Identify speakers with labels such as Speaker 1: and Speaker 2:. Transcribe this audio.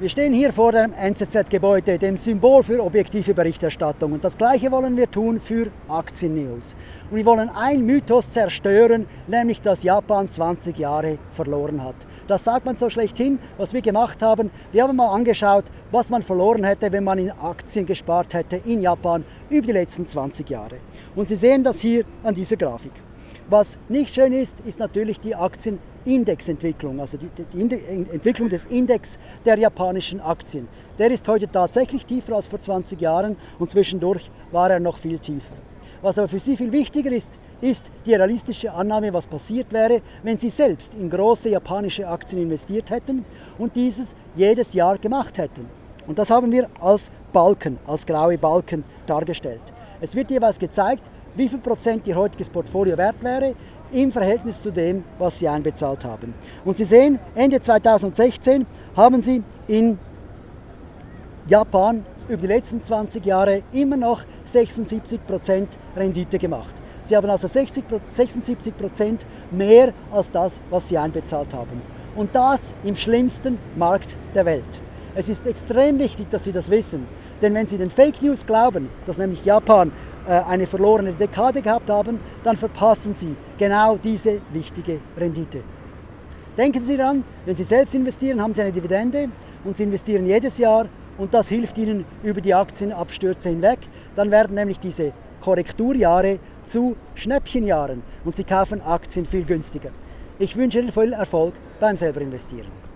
Speaker 1: Wir stehen hier vor dem NZZ-Gebäude, dem Symbol für objektive Berichterstattung. Und das Gleiche wollen wir tun für Aktien-News. Und wir wollen einen Mythos zerstören, nämlich dass Japan 20 Jahre verloren hat. Das sagt man so schlechthin, was wir gemacht haben. Wir haben mal angeschaut, was man verloren hätte, wenn man in Aktien gespart hätte in Japan über die letzten 20 Jahre. Und Sie sehen das hier an dieser Grafik. Was nicht schön ist, ist natürlich die Aktienindexentwicklung, also die, die, die, Entwicklung des Index der japanischen Aktien. Der ist heute tatsächlich tiefer als vor 20 Jahren und zwischendurch war er noch viel tiefer. Was aber für Sie viel wichtiger ist, ist die realistische Annahme, was passiert wäre, wenn Sie selbst in große japanische Aktien investiert hätten und dieses jedes Jahr gemacht hätten. Und das haben wir als Balken, als graue Balken dargestellt. Es wird jeweils gezeigt, wie viel Prozent Ihr heutiges Portfolio wert wäre im Verhältnis zu dem, was Sie einbezahlt haben. Und Sie sehen, Ende 2016 haben Sie in Japan über die letzten 20 Jahre immer noch 76 Prozent Rendite gemacht. Sie haben also 60, 76 Prozent mehr als das, was Sie einbezahlt haben. Und das im schlimmsten Markt der Welt. Es ist extrem wichtig, dass Sie das wissen. Denn wenn Sie den Fake News glauben, dass nämlich Japan eine verlorene Dekade gehabt haben, dann verpassen Sie genau diese wichtige Rendite. Denken Sie daran, wenn Sie selbst investieren, haben Sie eine Dividende und Sie investieren jedes Jahr und das hilft Ihnen über die Aktienabstürze hinweg. Dann werden nämlich diese Korrekturjahre zu Schnäppchenjahren und Sie kaufen Aktien viel günstiger. Ich wünsche Ihnen viel Erfolg beim selber investieren.